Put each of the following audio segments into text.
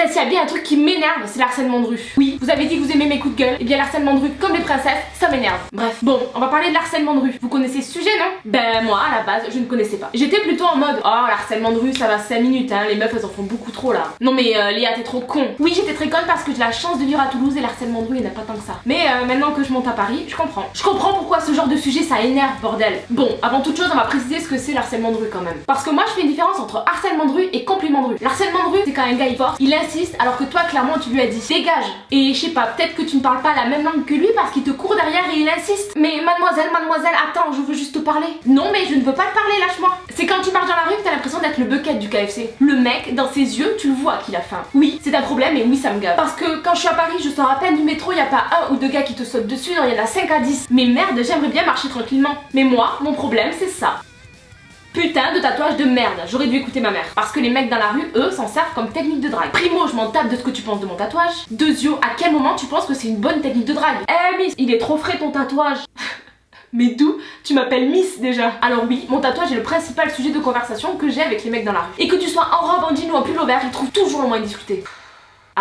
Putain, s'il y a bien un truc qui m'énerve, c'est l'harcèlement de rue. Oui, vous avez dit que vous aimez mes coups de gueule, et bien l'harcèlement de rue, comme les princesses, ça m'énerve. Bref, bon, on va parler de l'harcèlement de rue. Vous connaissez ce sujet, non? Ben moi, à la base, je ne connaissais pas. J'étais plutôt en mode, oh, l'harcèlement de rue, ça va 5 minutes, hein, les meufs, elles en font beaucoup trop là. Non mais euh, Léa, t'es trop con. Oui, j'étais très conne parce que j'ai la chance de vivre à Toulouse et l'harcèlement de rue, il n'y a pas tant que ça. Mais euh, maintenant que je monte à Paris, je comprends. Je comprends pourquoi ce genre de sujet, ça énerve, bordel. Bon, avant toute chose, on va préciser ce que c'est l'harcèlement de rue quand même. Parce que moi, je fais une différence entre harcèlement de rue et compliment de rue. L'harcèlement de rue, c'est quand un gars il force, il alors que toi, clairement, tu lui as dit dégage. Et je sais pas, peut-être que tu ne parles pas la même langue que lui parce qu'il te court derrière et il insiste. Mais mademoiselle, mademoiselle, attends, je veux juste te parler. Non, mais je ne veux pas te parler, lâche-moi. C'est quand tu marches dans la rue que t'as l'impression d'être le bucket du KFC. Le mec, dans ses yeux, tu le vois qu'il a faim. Oui, c'est un problème et oui, ça me gave. Parce que quand je suis à Paris, je sors à peine du métro, y a pas un ou deux gars qui te sautent dessus, il y en a 5 à 10. Mais merde, j'aimerais bien marcher tranquillement. Mais moi, mon problème, c'est ça. Putain de tatouage de merde, j'aurais dû écouter ma mère. Parce que les mecs dans la rue, eux, s'en servent comme technique de drague. Primo, je m'en tape de ce que tu penses de mon tatouage. Deuxio, à quel moment tu penses que c'est une bonne technique de drague? Eh Miss, il est trop frais ton tatouage Mais d'où Tu m'appelles Miss déjà? Alors oui, mon tatouage est le principal sujet de conversation que j'ai avec les mecs dans la rue. Et que tu sois en robe, en jean ou en pull vert, ils trouvent toujours le moyen de discuter.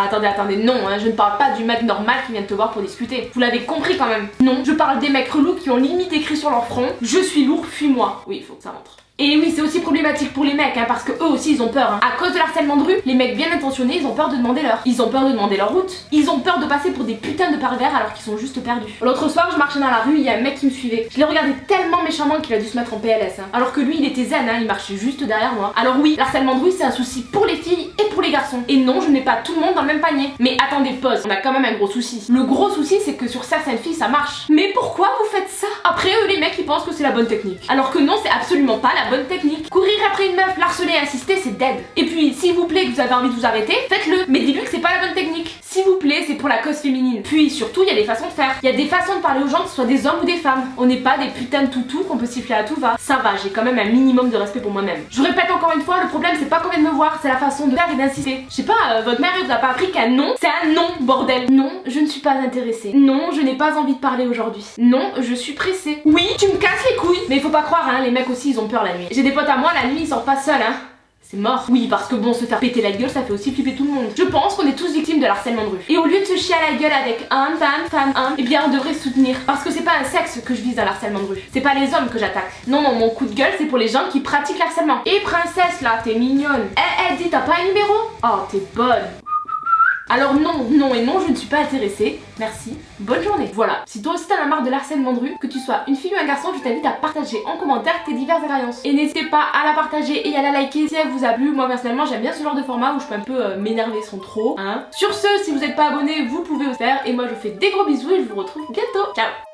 Attendez, attendez, non, hein, je ne parle pas du mec normal qui vient te voir pour discuter. Vous l'avez compris quand même. Non, je parle des mecs relous qui ont limite écrit sur leur front « Je suis lourd, fuis-moi ». Oui, il faut que ça rentre. Et oui, c'est aussi problématique pour les mecs, hein, parce que eux aussi ils ont peur. Hein. À cause de l'harcèlement de rue, les mecs bien intentionnés, ils ont peur de demander leur. Ils ont peur de demander leur route. Ils ont peur de passer pour des putains de pervers alors qu'ils sont juste perdus. L'autre soir, je marchais dans la rue, il y a un mec qui me suivait. Je l'ai regardé tellement méchamment qu'il a dû se mettre en PLS. Hein. Alors que lui, il était zen, il marchait juste derrière moi. Alors oui, l'harcèlement de rue, c'est un souci pour les filles garçons. Et non, je n'ai pas tout le monde dans le même panier. Mais attendez, pause, on a quand même un gros souci. Le gros souci, c'est que sur certaines filles, ça marche. Mais pourquoi vous faites ça? Après eux, les mecs, ils pensent que c'est la bonne technique. Alors que non, c'est absolument pas la bonne technique après une meuf, l'harceler insister, c'est dead. Et puis, s'il vous plaît que vous avez envie de vous arrêter, faites-le. Mais dis-lui que c'est pas la bonne technique. S'il vous plaît, c'est pour la cause féminine. Puis surtout, il y a des façons de faire. Il y a des façons de parler aux gens, que ce soit des hommes ou des femmes. On n'est pas des putains de toutous qu'on peut siffler à tout va. Ça va, j'ai quand même un minimum de respect pour moi-même. Je répète encore une fois, le problème c'est pas combien de me voir, c'est la façon de faire et d'insister. Je sais pas, euh, votre mère elle vous a pas appris qu'un non, c'est un non, bordel. Non, je ne suis pas intéressée. Non, je n'ai pas envie de parler aujourd'hui. Non, je suis pressée. Oui, tu me casses les couilles. Mais il faut pas croire, hein, les mecs aussi ils ont peur la nuit. J'ai des potes à moi, la nuit ils sortent pas seuls, hein. C'est mort. Oui, parce que bon, se faire péter la gueule, ça fait aussi flipper tout le monde. Je pense qu'on est tous victimes de l'harcèlement de rue. Et au lieu de se chier à la gueule avec un, femme, femme, un, eh bien on devrait soutenir. Parce que c'est pas un sexe que je vise dans l'harcèlement de rue. C'est pas les hommes que j'attaque. Non, non, mon coup de gueule, c'est pour les gens qui pratiquent l'harcèlement. Et princesse là, t'es mignonne. Eh, eh, dis, t'as pas un numéro? Oh, t'es bonne. Alors non, non et non, je ne suis pas intéressée. Merci, bonne journée. Voilà, si toi aussi t'en as marre de l'harcèlement de rue, que tu sois une fille ou un garçon, je t'invite à partager en commentaire tes diverses expériences. Et n'hésitez pas à la partager et à la liker si elle vous a plu. Moi personnellement, j'aime bien ce genre de format où je peux un peu euh, m'énerver sans trop. Hein. Sur ce, si vous n'êtes pas abonné, vous pouvez le faire. Et moi, je vous fais des gros bisous et je vous retrouve bientôt. Ciao